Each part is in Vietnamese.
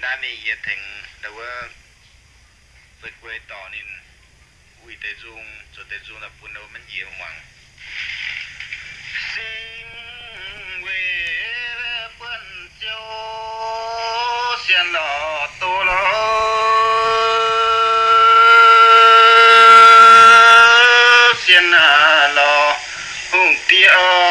đã mi ye thành đầu vượt quê tỏ nên ui tê dung cho tê dung là buồn đâu mình nhiều hoàng Xin quê quân châu xin lò tô lọ, xin lò hùng tiêu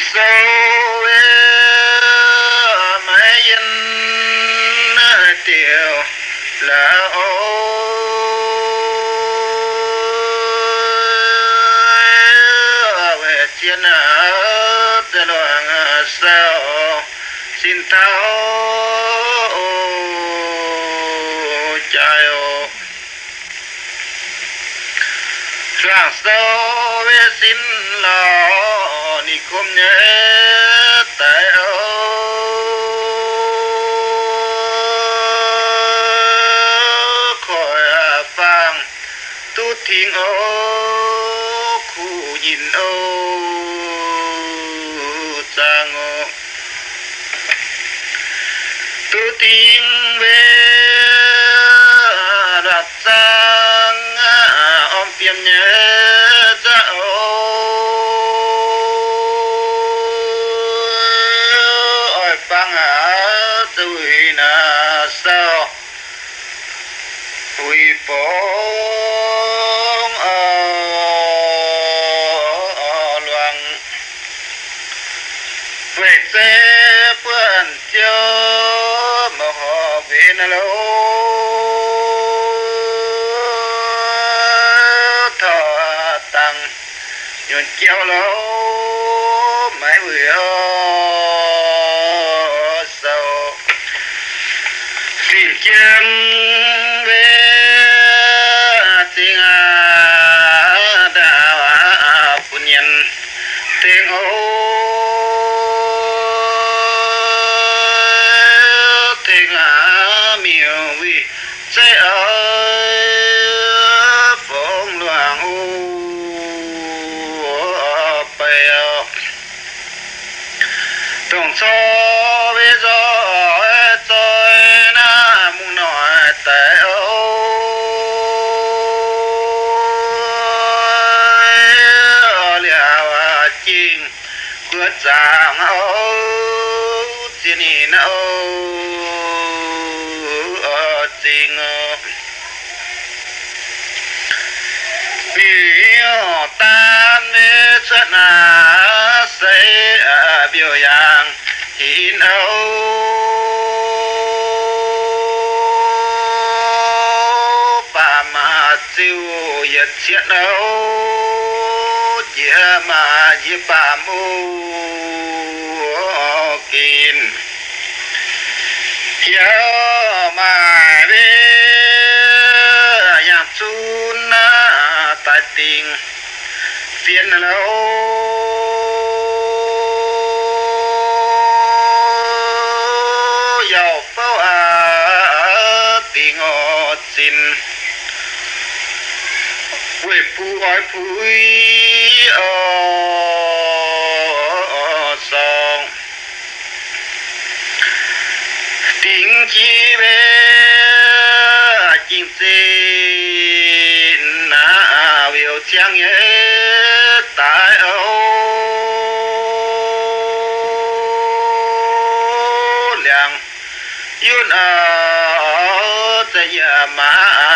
sâu với xin lo ni khom nhé, tại khỏi à phang, tu thiên ô khu nhìn ô trang ô tu thiên về, đặt sang om tiêm nhớ chiều lỗ mãi bữa sầu tìm kiếm biểu tan với chân à xây biểu yang in âu bà mà siêu yết chiết âu chia mà chia bà mu kín. Hiếu mà về nhạc xin quê phu hỏi phú ở ờ, ờ, ờ, sông tiếng chi về chim xin na biểu trang nhé tại âu làng yun à ya ma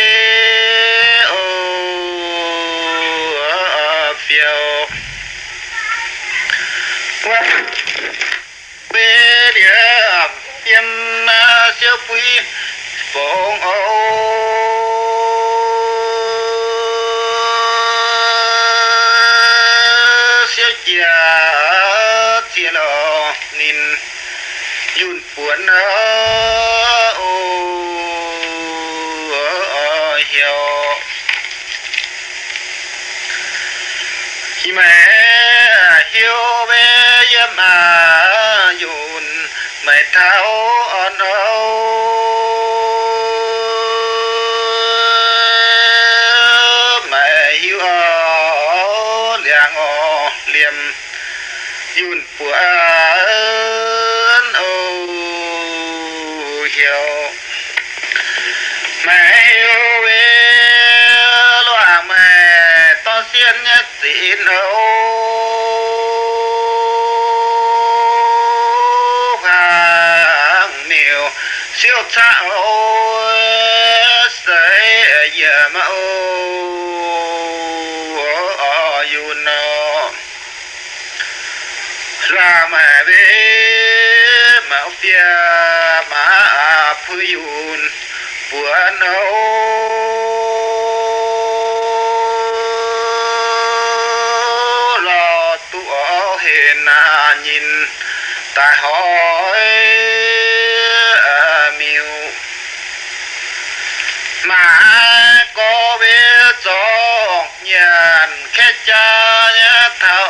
phiêu qua bê địa tiêm siêu phi phong ô siêu chia chia lo nín yun buồn ô hiểu khi mẹ hiểu về mà à yun tháo on âu. Mẹ hiểu liang ô liềm yun buồn ô hiểu. Mẹ yêu về, loa mẹ to xiên nhất xin âu siêu cha âu sẽ giờ ô. Ô yun nó ra mà về mà phía mà phu yun buồn âu lo tụ hiền à nhìn ta hỏi à, miêu mà có biết nhàn khe cha nhé thảo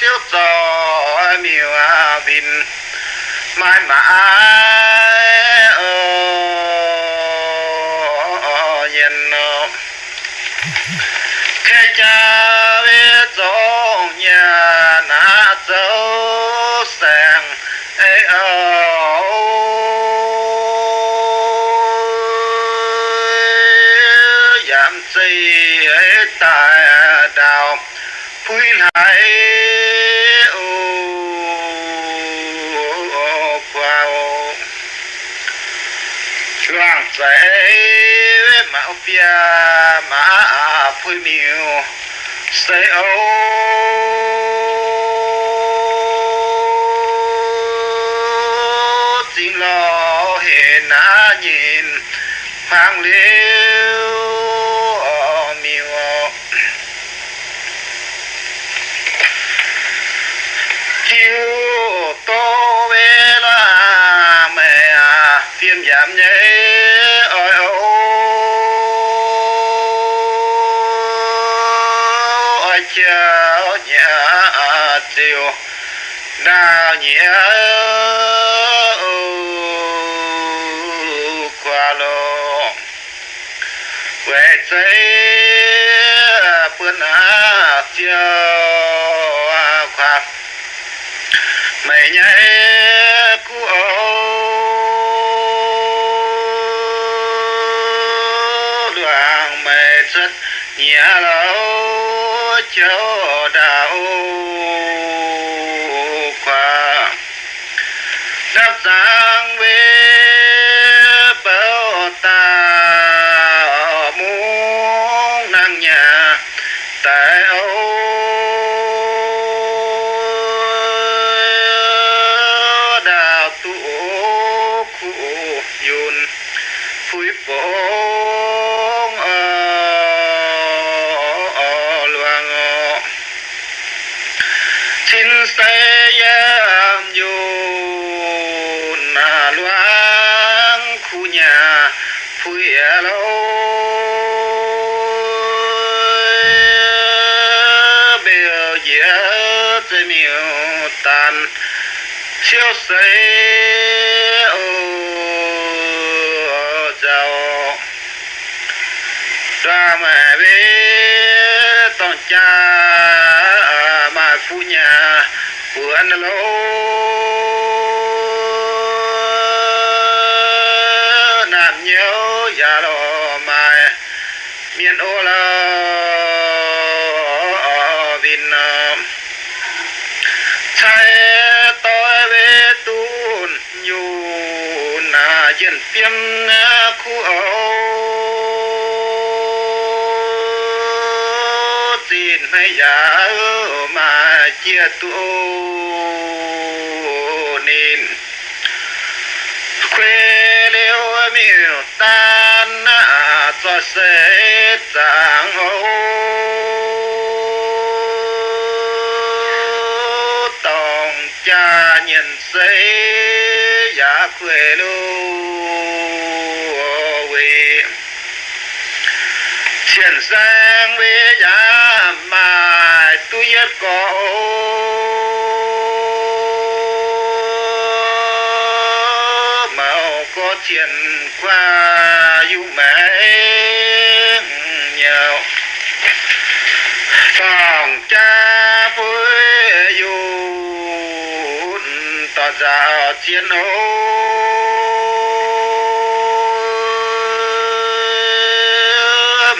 siêu trò miêu à vinh mãi mãi phui lại. Ô qua ô. Loạn mà mạo bia, mà phui miêu. Say ô. Chính lo hề á nhìn. Hoàng liêu giảm nhé ôi ôi ôi. Chào nhà tiêu. Đa nhẹ qua lô. Quẹt giấy bữa nà chiều khoa. Mày nhảy nhẹ lâu châu đạo khoa. Đáp giang về bảo ta muốn năng nhà. Tại âu siêu say ô chào ra bé tông cha mà phu nhà của anh lô nhớ già lo mai. Miền ô la vin chạy ờ. tôi về tuôn nhu na dân tiêm ờ, khu âu. Tin hay già mà chia tuôn miêu tan à, cho sẽ chẳng ấu tòng cha nhận sẽ giả quê lưu vì triển sang với giả mà tôi nhất có màu qua yêu mẹ nhiều phòng cha với dù tỏ ra chiến đấu,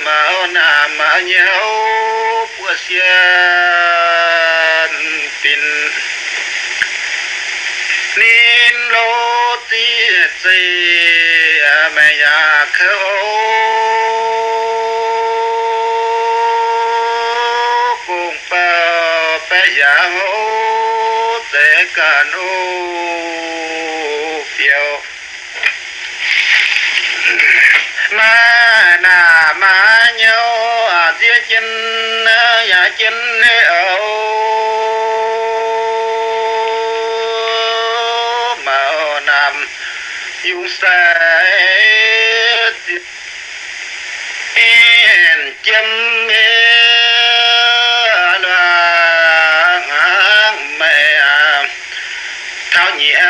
mà nà mà nhau của xiên tin. Nên lâu tí gì mẹ dạ nhà khâu cùng bao bé già hô. Sẽ cả nô phiêu mà nà mà nhau à chia dạ chân nhà chân dùng sẽ yên chấm mẹ thao nhẹ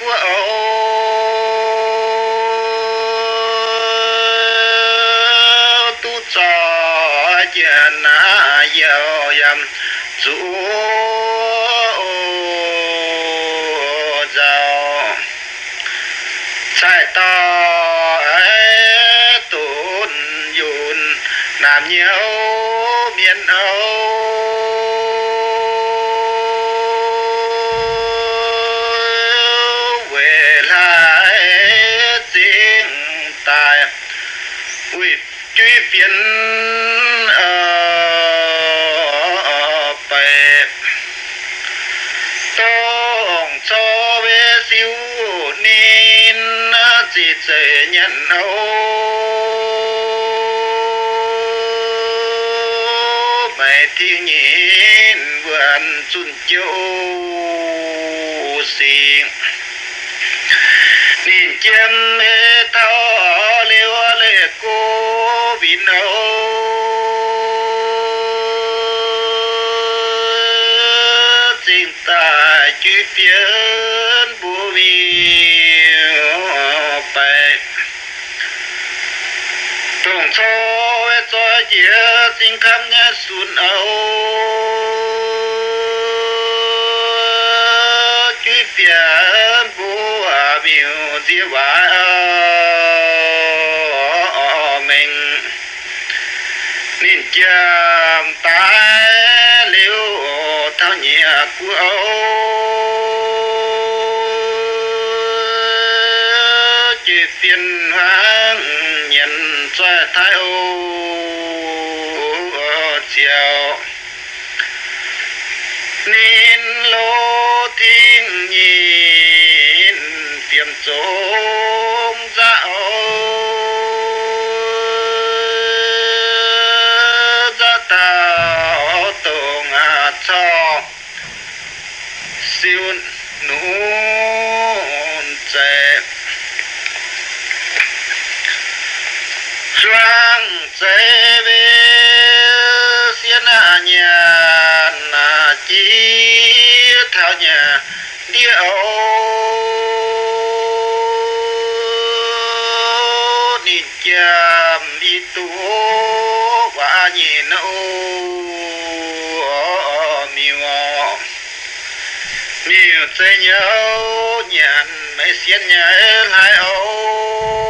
của ô tu cho chuyện yêu dầm chủ sai to ấy dùn làm nhiều miền âu. Về lại tiếng tài quỷ truy phiền. Nhận hấu mày thiếu nhìn vườn xuân châu xin nhìn chân mê thao liêu lệ cô vì nấu. Xin ta chú tiến chia xin dĩa chính khám nhé, xuân âu chữ tiến bố à biểu dĩa vả mình. Nên chạm tái liêu thao nhẹ à, của âu chỉ phiền hoang nhận cho thái âu. Tiềm trốn dạo ra tàu tổ ngà cho siêu nún trẻ. Loang chế về xiên à nhà nà chi thảo nhà điệu ni chàm đi tu và nhìn ô miêu miêu chế nhớ nhàn mấy xiên nhà lại ô